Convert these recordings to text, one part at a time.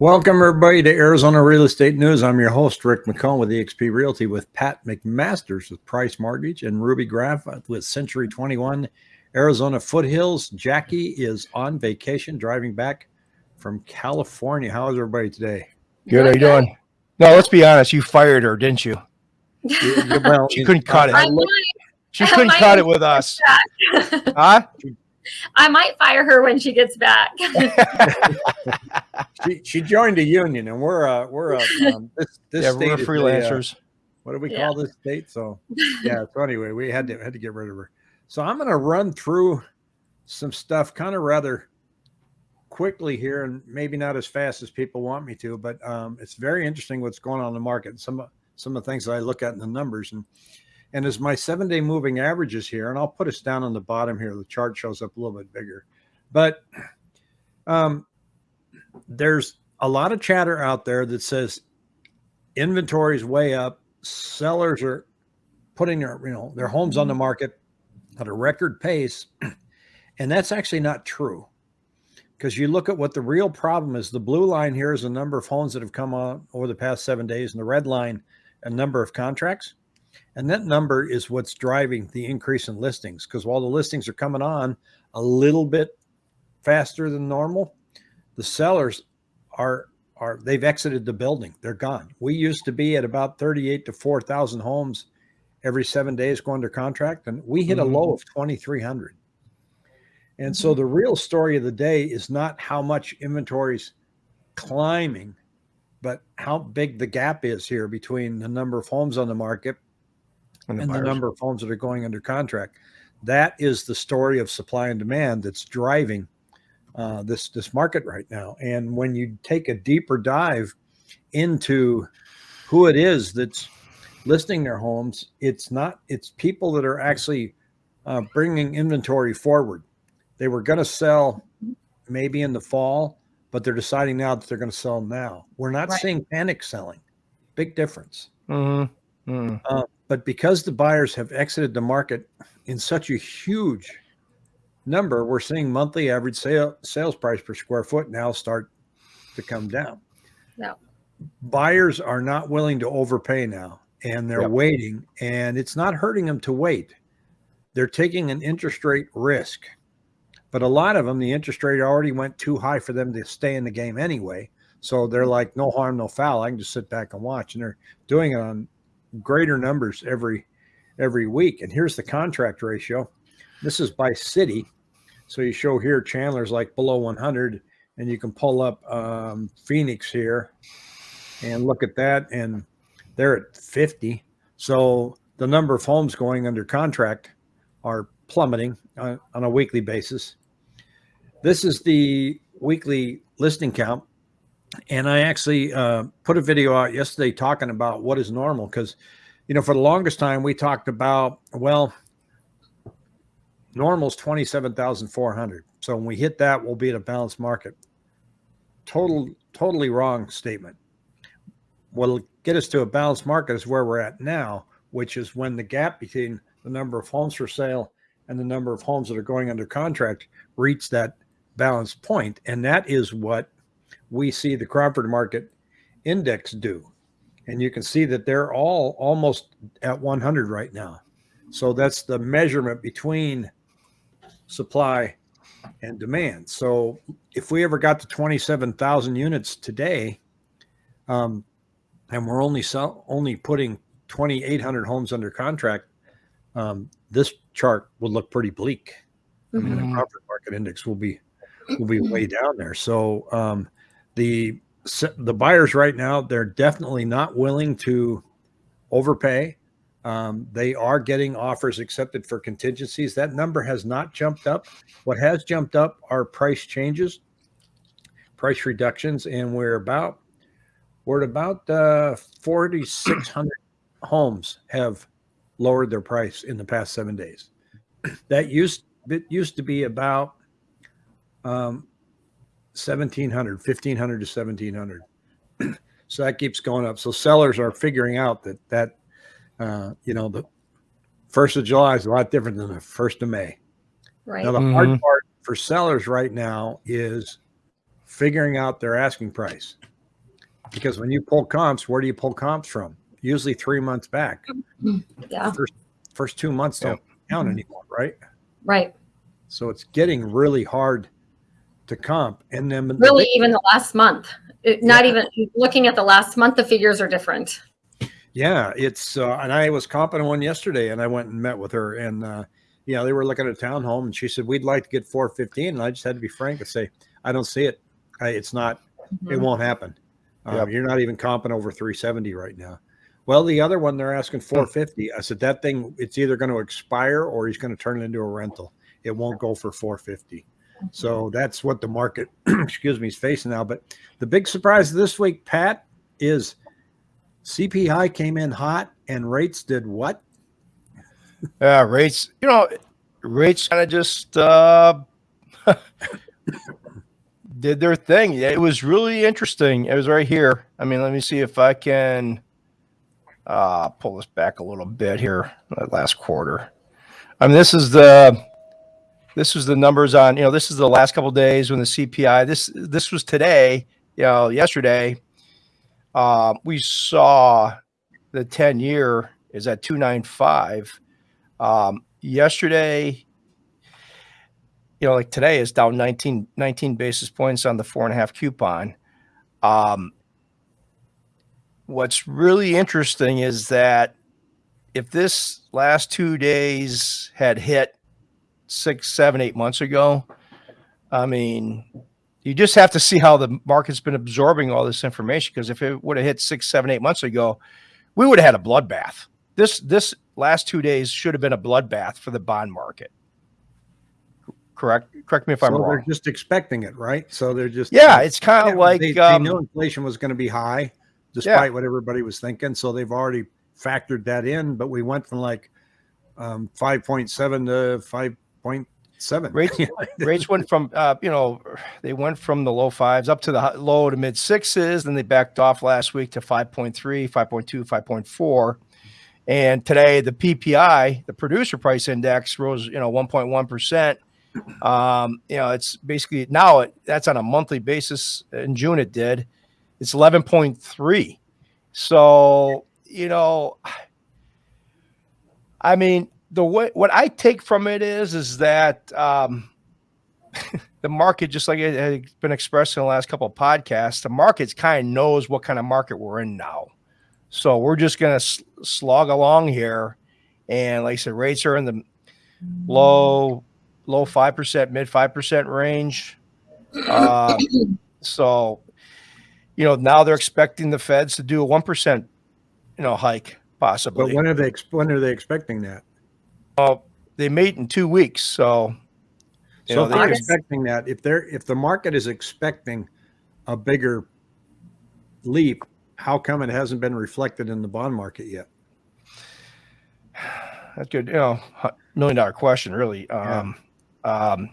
Welcome, everybody, to Arizona Real Estate News. I'm your host, Rick McComb with eXp Realty with Pat McMasters with Price Mortgage and Ruby Graff with Century 21 Arizona Foothills. Jackie is on vacation driving back from California. How is everybody today? Good. How you doing? No, let's be honest. You fired her, didn't you? well, she couldn't cut it. She couldn't cut it with us. huh? I might fire her when she gets back. she, she joined a union, and we're uh we're uh, um, this this yeah, we're freelancers. uh, what do we yeah. call this state? So yeah. So anyway, we had to had to get rid of her. So I'm going to run through some stuff, kind of rather quickly here, and maybe not as fast as people want me to, but um, it's very interesting what's going on in the market. Some some of the things that I look at in the numbers and and as my seven day moving averages here, and I'll put us down on the bottom here, the chart shows up a little bit bigger, but um, there's a lot of chatter out there that says inventory is way up. Sellers are putting their, you know, their homes on the mm-hmm. market at a record pace. And that's actually not true because you look at what the real problem is. The blue line here is the number of homes that have come on over the past seven days, and the red line, a number of contracts. And that number is what's driving the increase in listings because while the listings are coming on a little bit faster than normal, the sellers are are they've exited the building. They're gone. We used to be at about 38 to 4,000 homes every seven days going under contract, and we hit mm -hmm. a low mm-hmm. of 2,300. And so mm-hmm. the real story of the day is not how much inventory's climbing, but how big the gap is here between the number of homes on the market and, the, and the, number of homes that are going under contract. That is the story of supply and demand that's driving uh, this this market right now. And when you take a deeper dive into who it is that's listing their homes, it's not it's people that are actually uh, bringing inventory forward. They were going to sell maybe in the fall, but they're deciding now that they're going to sell now. We're not right. seeing panic selling. Big difference. Mm -hmm. Mm -hmm. Uh, but because the buyers have exited the market in such a huge number, we're seeing monthly average sale, sales price per square foot now start to come down. No. Buyers are not willing to overpay now and they're yep. waiting and it's not hurting them to wait. They're taking an interest rate risk. But a lot of them, the interest rate already went too high for them to stay in the game anyway. So they're mm-hmm. like, no harm, no foul. I can just sit back and watch. And they're doing it on greater numbers every every week. And here's the contract ratio. This is by city. So you show here Chandler's like below 100 and you can pull up um, Phoenix here and look at that. And they're at 50. So the number of homes going under contract are plummeting on, on a weekly basis. This is the weekly listing count and I actually uh, put a video out yesterday talking about what is normal because, you know, for the longest time we talked about well, normal's twenty seven thousand four hundred. So when we hit that, we'll be at a balanced market. Total, totally wrong statement. What'll get us to a balanced market is where we're at now, which is when the gap between the number of homes for sale and the number of homes that are going under contract reach that balanced point, and that is what we see the Cromford Market Index do. And you can see that they're all almost at 100 right now. So that's the measurement between supply and demand. So if we ever got to 27,000 units today, um, and we're only sell, only putting 2,800 homes under contract, um, this chart would look pretty bleak. Mm -hmm. I mean, the mm-hmm. Market Index will be will be way down there. So um, the the buyers right now they're definitely not willing to overpay um, they are getting offers accepted for contingencies. That number has not jumped up. What has jumped up are price changes price reductions and we're about we're at about uh 4600 homes have lowered their price in the past seven days. That used it used to be about um 1700 1500 to 1700 so that keeps going up. So sellers are figuring out that that uh, you know the first of july is a lot different than the first of may right now the mm-hmm. hard part for sellers right now is figuring out their asking price because when you pull comps, where do you pull comps from? Usually three months back. Yeah. First, first two months don't count anymore, right? Right. So it's getting really hard to comp. And then the Really, big- even the last month, It- not even looking at the last month, the figures are different. Yeah, it's uh, and I was comping one yesterday, and I went and met with her, and uh, know they were looking at a townhome, and she said we'd like to get 415, and I just had to be frank and say I don't see it. I, it's not. It Mhm. won't happen. Um, Yep. You're not even comping over 370 right now. Well, the other one they're asking 450. I said that thing it's either going to expire or he's going to turn it into a rental. It won't go for 450. So that's what the market, excuse me, is facing now. But the big surprise this week, Pat, is CPI came in hot and rates did what? Yeah, rates. You know, rates kind of just uh, did their thing. It was really interesting. It was right here. I mean, let me see if I can uh, pull this back a little bit here. That last quarter. I mean, this is the this was the numbers on. You know, this is the last couple days when the CPI. This this was today. You know, yesterday. Uh, we saw the ten year is at two nine five. Um, yesterday, you know, like today is down 19, 19 basis points on the four and a half coupon. Um, what's really interesting is that if this last two days had hit six, seven, eight months ago, I mean, you just have to see how the market's been absorbing all this information. Because if it would have hit six, seven, eight months ago, we would have had a bloodbath. This this last two days should have been a bloodbath for the bond market. Correct. Correct me if I'm wrong. they're just expecting it, right? So they're just Yeah, it's kind of Yeah, like they, they um, knew inflation was going to be high, despite what everybody was thinking. So they've already factored that in. But we went from like um, five point seven to five point seven. Rates- rates went from uh, you know they went from the low fives up to the low to mid sixes then they backed off last week to 5.3 5.2 5.4 and today the ppi the producer price index rose you know 1.1% um, you know it's basically now it, that's on a monthly basis. In june it did. It's 11.3 so you know i mean the way what I take from it is is that um, the market, just like it had been expressed in the last couple of podcasts, the market kind of knows what kind of market we're in now. So we're just going to slog along here, and like I said, rates are in the low low five percent, mid five percent range. Um, so you know now they're expecting the Feds to do a one percent, you know, hike possibly. But when are they? When are they expecting that? Well, they meet in two weeks, so you So know, if they're expecting that, if they're if the market is expecting a bigger leap, how come it hasn't been reflected in the bond market yet? that's good. You know, million dollar question, really. Um, um,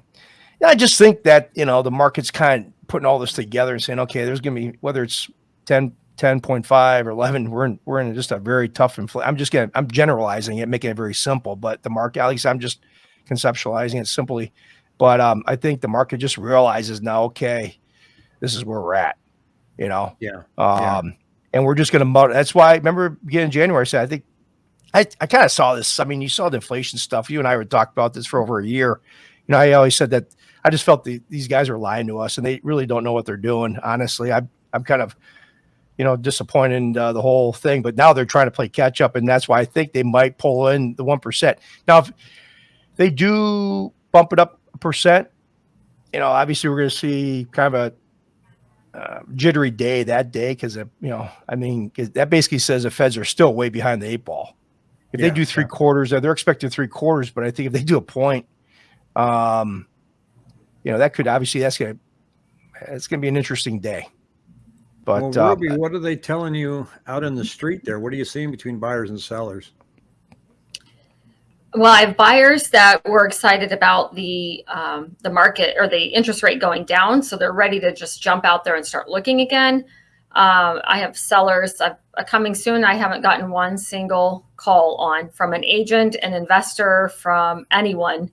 I just think that you know the market's kind of putting all this together and saying, okay, there's going to be whether it's 10, 10.5 or 11, we're in, we're in just a very tough inflation. I'm just going to, I'm generalizing it, making it very simple, but the market, at least I'm just conceptualizing it simply. But um, I think the market just realizes now, okay, this is where we're at, you know? Yeah. Um, Yeah. and we're just going to, that's why I remember beginning January, I said, I think I, I kind of saw this. I mean, you saw the inflation stuff. You and I would talk about this for over a year. You know, I always said that I just felt the, these guys are lying to us and they really don't know what they're doing. Honestly, I, I'm kind of, you know, disappointing uh, the whole thing, but now they're trying to play catch up. And that's why I think they might pull in the 1%. Now, if they do bump it up a percent, you know, obviously we're going to see kind of a uh, jittery day that day because, you know, I mean, that basically says the feds are still way behind the eight ball. If Yeah, they do three yeah. quarters, they're expecting three quarters, but I think if they do a point, um, you know, that could obviously that's gonna it's gonna be an interesting day. But well, uh, Ruby, what are they telling you out in the street there? What are you seeing between buyers and sellers? Well, I have buyers that were excited about the um, the market or the interest rate going down, so they're ready to just jump out there and start looking again. Um, I have sellers uh, coming soon. I haven't gotten one single call on from an agent, an investor, from anyone.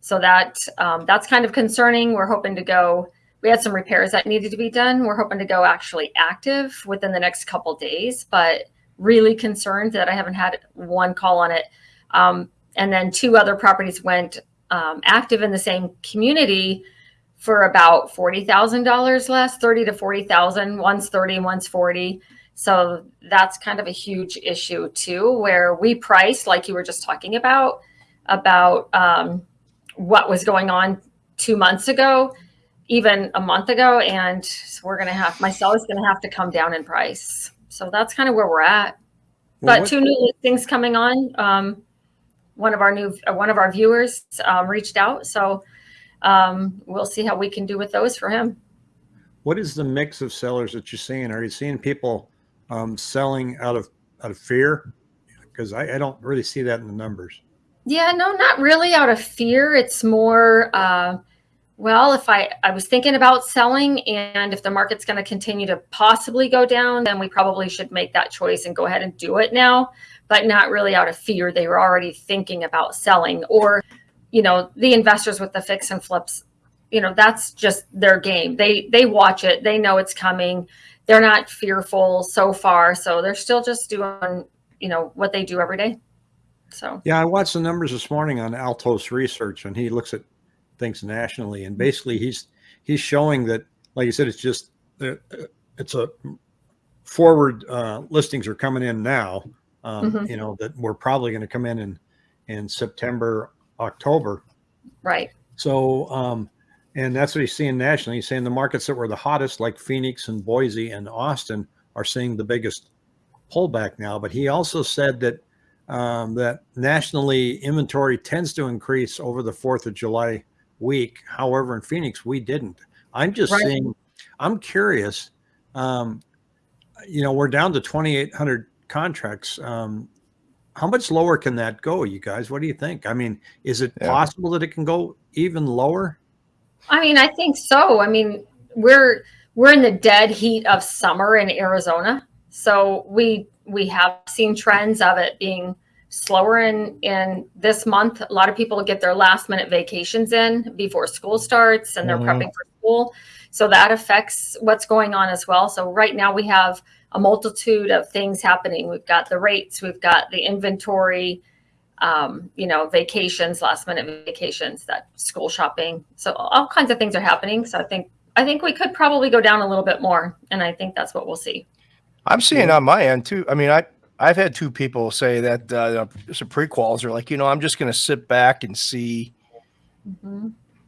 So that um, that's kind of concerning. We're hoping to go we had some repairs that needed to be done. We're hoping to go actually active within the next couple days, but really concerned that I haven't had one call on it. Um, and then two other properties went um, active in the same community for about forty thousand dollars less, thirty to forty thousand. One's thirty, one's forty. So that's kind of a huge issue too, where we priced like you were just talking about about um, what was going on two months ago, even a month ago, and we're gonna have my seller's gonna have to come down in price. So that's kind of where we're at. Well, But two new things coming on. Um, one of our new, uh, one of our viewers um, reached out, so um, we'll see how we can do with those for him. What is the mix of sellers that you're seeing? Are you seeing people um, selling out of out of fear? Because I, I don't really see that in the numbers. Yeah, no, not really out of fear. It's more, uh, well, if I, I was thinking about selling and if the market's going to continue to possibly go down, then we probably should make that choice and go ahead and do it now, but not really out of fear. They were already thinking about selling or, you know, the investors with the fix and flips, you know, that's just their game. They, they watch it. They know it's coming. They're not fearful so far. So they're still just doing, you know, what they do every day. So. Yeah, I watched the numbers this morning on Altos Research, and he looks at things nationally, and basically he's he's showing that, like you said, it's just uh, it's a forward uh, listings are coming in now. Um, Mhm. You know that we're probably going to come in in in September, October. Right. So, um, and that's what he's seeing nationally. He's saying the markets that were the hottest, like Phoenix and Boise and Austin, are seeing the biggest pullback now. But he also said that um, that nationally inventory tends to increase over the Fourth of July week. However, in Phoenix, we didn't. I'm just Right. saying. I'm curious. Um, you know, we're down to 2,800 contracts. Um, how much lower can that go, you guys? What do you think? I mean, is it Yeah. possible that it can go even lower? I mean, I think so. I mean, we're we're in the dead heat of summer in Arizona, so we we have seen trends of it being slower in in this month. A lot of people get their last minute vacations in before school starts, and they're Mhm. prepping for school, so that affects what's going on as well. So right now we have a multitude of things happening. We've got the rates, we've got the inventory, um, you know, vacations, last minute vacations, that school shopping. So all kinds of things are happening. So I think I think we could probably go down a little bit more, and I think that's what we'll see. I'm seeing on my end too. I mean, I I've had two people say that uh, some prequals are like, you know, I'm just going to sit back and see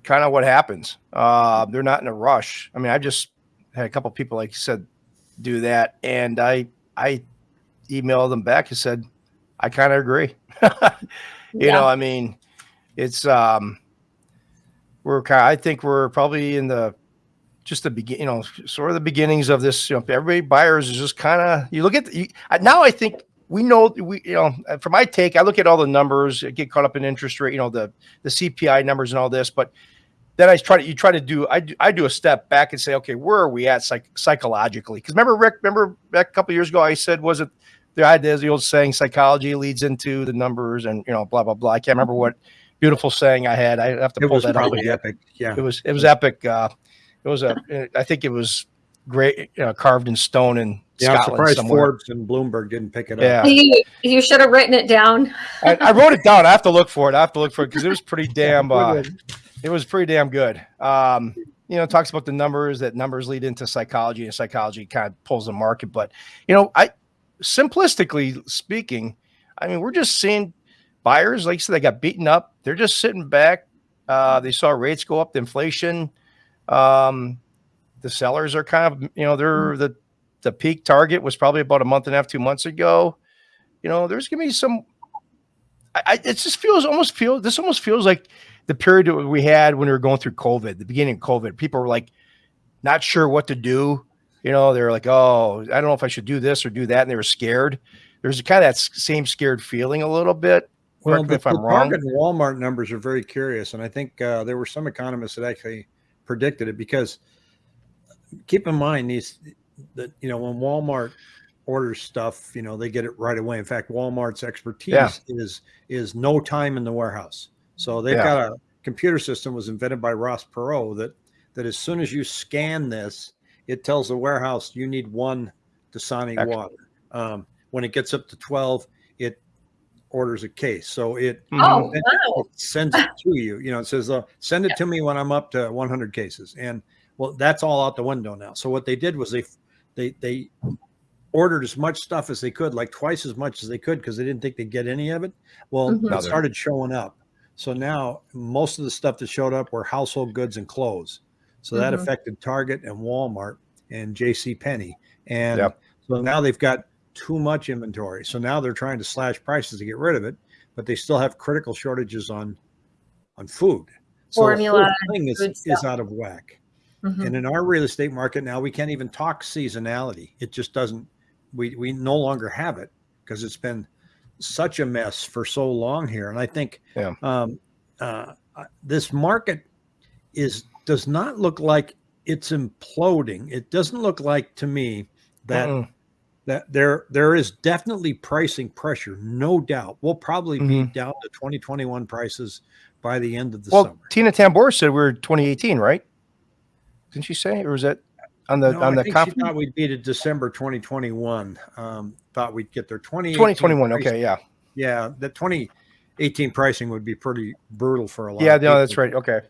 kind of what happens. Uh, they're not in a rush. I mean, I just had a couple people, like you said, do that, and I I emailed them back and said, I kind of agree. you Yeah. know, I mean, it's um, we're kind. I think we're probably in the just the begin, you know, sort of the beginnings of this. You know, everybody buyers is just kind of you look at the, you, now. I think we know we you know for my take, I look at all the numbers, get caught up in interest rate, you know, the the CPI numbers and all this, but then I try to you try to do I do, I do a step back and say, okay, where are we at psych, psychologically? Because remember, Rick, remember back a couple years ago, I said, was it the idea, the old saying, psychology leads into the numbers, and you know, blah blah blah. I can't remember what beautiful saying I had. I have to It pull was that up. probably again. epic. Yeah. It was it was epic. Uh, it was a I think it was great you know, carved in stone in Yeah, I'm Scotland surprised somewhere. Forbes and Bloomberg didn't pick it Yeah. up. You, you should have written it down. I, I wrote it down. I have to look for it. I have to look for it because it was pretty damn. Uh, good. it was pretty damn good. Um, you know, it talks about the numbers that numbers lead into psychology, and psychology kind of pulls the market. But you know, I simplistically speaking, I mean, we're just seeing buyers, like you said, they got beaten up. They're just sitting back. Uh, they saw rates go up, the inflation. Um, the sellers are kind of, you know, they're the the peak target was probably about a month and a half, two months ago. You know, there's gonna be some. I, I it just feels almost feel this almost feels like the period that we had when we were going through COVID, the beginning of COVID. People were like not sure what to do. You know, they're like, oh, I don't know if I should do this or do that, and they were scared. There's a kind of that same scared feeling a little bit. Well, the, if I'm the wrong. Target Walmart numbers are very curious, and I think uh, there were some economists that actually predicted it because keep in mind these that you know when Walmart orders stuff, you know they get it right away. In fact, Walmart's expertise Yeah. is is no time in the warehouse. So they've Yeah. got a computer system was invented by Ross Perot that that as soon as you scan this, it tells the warehouse you need one Dasani Excellent. water. Um, when it gets up to 12, it orders a case. So it, Oh, Mhm. wow. it sends it to you. You know, it says, uh, send it to me when I'm up to 100 cases. And well, that's all out the window now. So what they did was they, they, they ordered as much stuff as they could, like twice as much as they could, because they didn't think they'd get any of it. Well, Mhm. it started showing up. So now most of the stuff that showed up were household goods and clothes. So that Mhm. affected Target and Walmart and J.C. Penney. And Yep. so now they've got too much inventory. So now they're trying to slash prices to get rid of it, but they still have critical shortages on on food. So Formula, the whole thing is, is out of whack. Mhm. And in our real estate market now, we can't even talk seasonality. It just doesn't. We we no longer have it because it's been such a mess for so long here. And I think Yeah. um, uh, uh, this market is does not look like it's imploding. It doesn't look like to me that Mm-mm. That there there is definitely pricing pressure, no doubt. We'll probably be down to 2021 prices by the end of the well, summer. Tina Tamboer said we are 2018, right? Didn't she say, or was that on the No, on I the conference? thought we'd be to December 2021. Um, thought we'd get there 2018 2021. pricing. Okay, yeah, Yeah, the 2018 pricing would be pretty brutal for a lot. yeah, of no, that's right. Okay,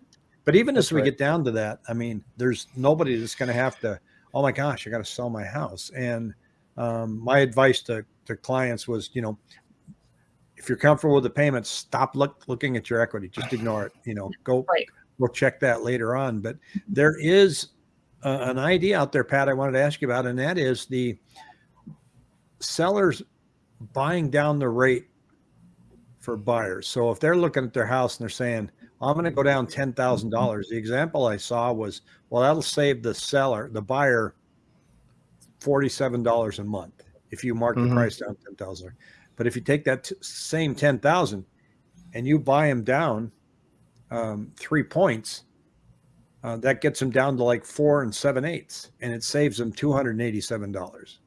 But even That's as we right. get down to that, I mean, there's nobody that's going to have to. Oh my gosh, I got to sell my house. And um, my advice to to clients was, you know, if you're comfortable with the payments, stop look, looking at your equity. Just ignore it. You know, go. Right. We'll check that later on. But there is uh, an idea out there, Pat. I wanted to ask you about, and that is the sellers buying down the rate for buyers. So if they're looking at their house and they're saying, I'm going to go down ten thousand dollars. The example I saw was, well, that'll save the seller, the buyer, forty-seven dollars a month if you mark Mhm. the price down ten thousand. But if you take that t- same ten thousand and you buy them down um, three points, uh, that gets them down to like four and seven eighths, and it saves them two hundred and eighty-seven dollars.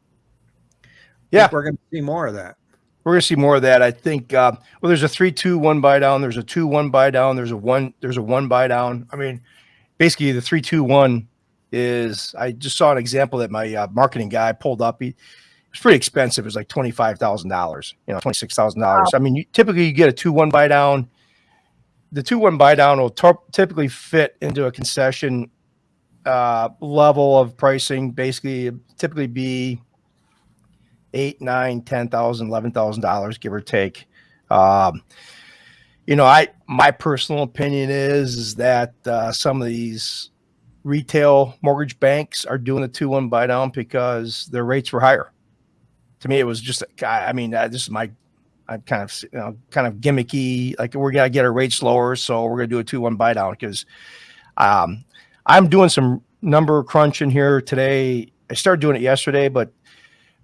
Yeah. we're going to see more of that. we're gonna see more of that. I think. Uh, well, there's a three-two one buy down. There's a two-one buy down. There's a one. There's a one buy down. I mean, basically the three-two-one is. I just saw an example that my uh, marketing guy pulled up. He it's pretty expensive. It was like twenty five thousand dollars. You know, twenty six thousand dollars. I mean, you, typically you get a two one buy down. The two one buy down will typically fit into a concession uh, level of pricing. Basically, typically be eight, nine, ten thousand, eleven thousand dollars, give or take. Um, you know, I my personal opinion is is that uh, some of these retail mortgage banks are doing the two one buy down because their rates were higher. To me, it was just I mean, this is my I'm kind of you know kind of gimmicky. Like we're gonna get our rates lower, so we're gonna do a two one buy down because um, I'm doing some number crunching here today. I started doing it yesterday, but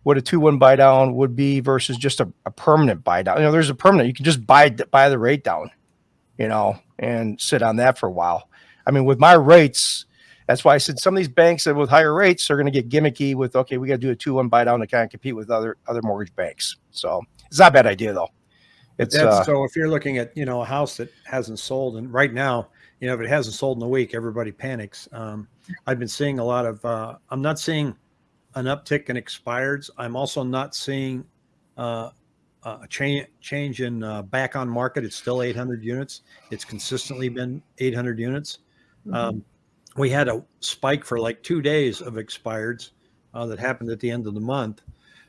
what a two one buy down would be versus just a, a permanent buy down. You know, there's a permanent. You can just buy buy the rate down, you know, and sit on that for a while. I mean, with my rates, that's why I said some of these banks that with higher rates are going to get gimmicky with okay, we got to do a two one buy down to kind of compete with other other mortgage banks. So it's not a bad idea though. It's That's, uh, so if you're looking at you know a house that hasn't sold and right now you know if it hasn't sold in a week everybody panics. Um, i've been seeing a lot of uh, i'm not seeing an uptick in expireds. I'm also not seeing uh, a change change in uh, back on market. It's still 800 units. It's consistently been 800 units. Um, we had a spike for like two days of expireds uh, that happened at the end of the month.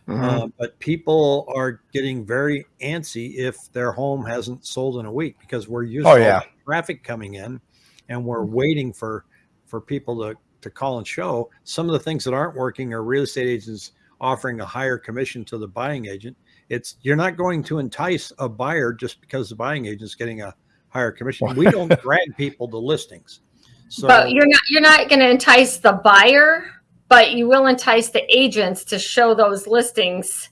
Mhm. uh, but people are getting very antsy if their home hasn't sold in a week because we're using Oh, yeah. traffic coming in and we're waiting for for people to to call and show. Some of the things that aren't working are real estate agents offering a higher commission to the buying agent. It's you're not going to entice a buyer just because the buying agent's getting a higher commission. We don't drag people to listings so but you're not you're not going to entice the buyer, but you will entice the agents to show those listings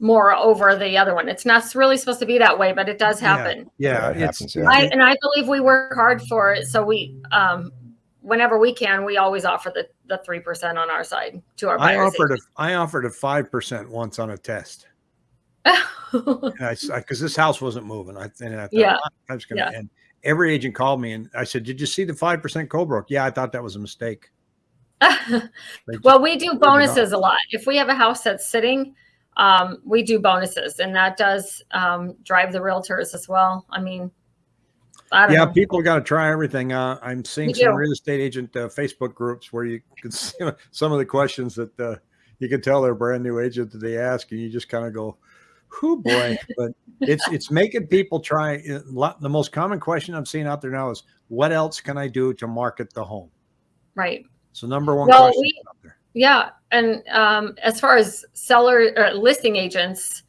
more over the other one. It's not really supposed to be that way, but it does happen. yeah Yeah, it it's, happens, yeah. I, and I believe we work hard for it. So we, um, whenever we can, we always offer the the three percent on our side to our I buyers. offered a I offered a five percent once on a test. a. because this house wasn't moving. I and I thought, Yeah. "Ah, I'm just gonna Yeah. and every agent called me and I said, "Did you see the five percent co-broke?" Yeah, I thought that was a mistake. Well, we do bonuses a lot. If we have a house that's sitting, um, we do bonuses, and that does um, drive the realtors as well. I mean, I don't yeah, know. people got to try everything. Uh, I'm seeing We some do. real estate agent uh, Facebook groups where you can see some of the questions that uh, you can tell they're brand new agent that they ask, and you just kind of go, "Who boy!" but it's it's making people try. The most common question I'm seeing out there now is, "What else can I do to market the home?" right. So number one Well, question we- out there. Yeah, and um, as far as seller or listing agents,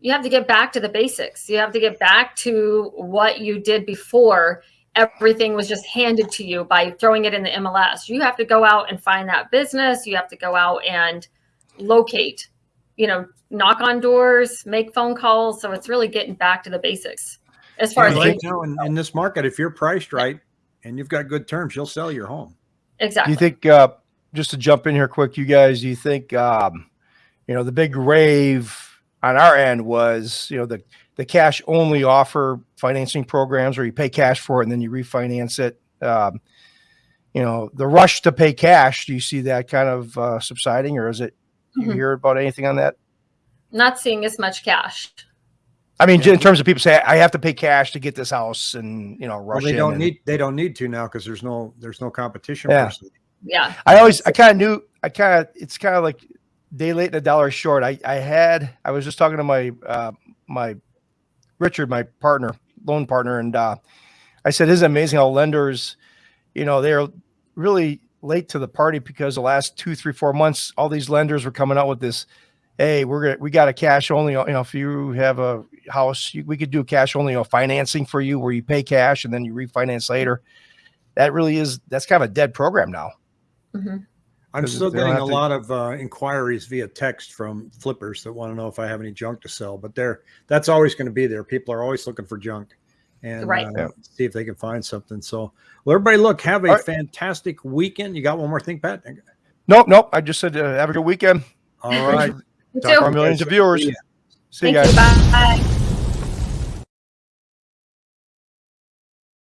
you have to get back to the basics. You have to get back to what you did before everything was just handed to you by throwing it in the MLS. You have to go out and find that business. You have to go out and locate, you know, knock on doors, make phone calls. So it's really getting back to the basics. As far Yeah, as right agents, now in, in this market, if you're priced right and you've got good terms, you'll sell your home. Do exactly. you think, uh, just to jump in here quick, you guys, do you think, um, you know, the big rave on our end was, you know, the, the cash only offer financing programs where you pay cash for it and then you refinance it. Um, you know, the rush to pay cash, do you see that kind of uh, subsiding or is it, do you Mhm. hear about anything on that? Not seeing as much cash. I mean, Yeah. in terms of people say, I have to pay cash to get this house and, you know, Well, they don't and- need they don't need to now because there's no there's no competition. Yeah. Yeah. I always, I kind of knew, I kind of, it's kind of like day late and a dollar short. I, I had, I was just talking to my, uh, my Richard, my partner, loan partner, and uh, I said, "Isn't it amazing how lenders, you know, they're really late to the party because the last two, three, four months, all these lenders were coming out with this. Hey, we're gonna, we got a cash only. You know, if you have a house, you, we could do cash only you know, financing for you, where you pay cash and then you refinance later. That really is, that's kind of a dead program now. hmm I'm still getting a to- lot of uh, inquiries via text from flippers that want to know if I have any junk to sell, but they're that's always going to be there. People are always looking for junk and Right. uh, Yeah. see if they can find something. So, well, everybody, look, have a All right. fantastic weekend. You got one more thing, Pat? Nope, nope. I just said uh, have a good weekend. All right. You Talk to our millions of viewers. See ya. See you guys. you. Bye.